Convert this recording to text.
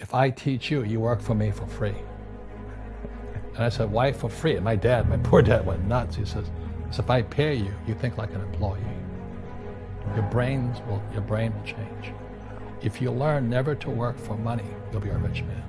if I teach you, you work for me for free. And I said, why for free? And my dad, my poor dad went nuts. He says, if I pay you, you think like an employee. Your brains will, your brain will change. If you learn never to work for money, you'll be a rich man.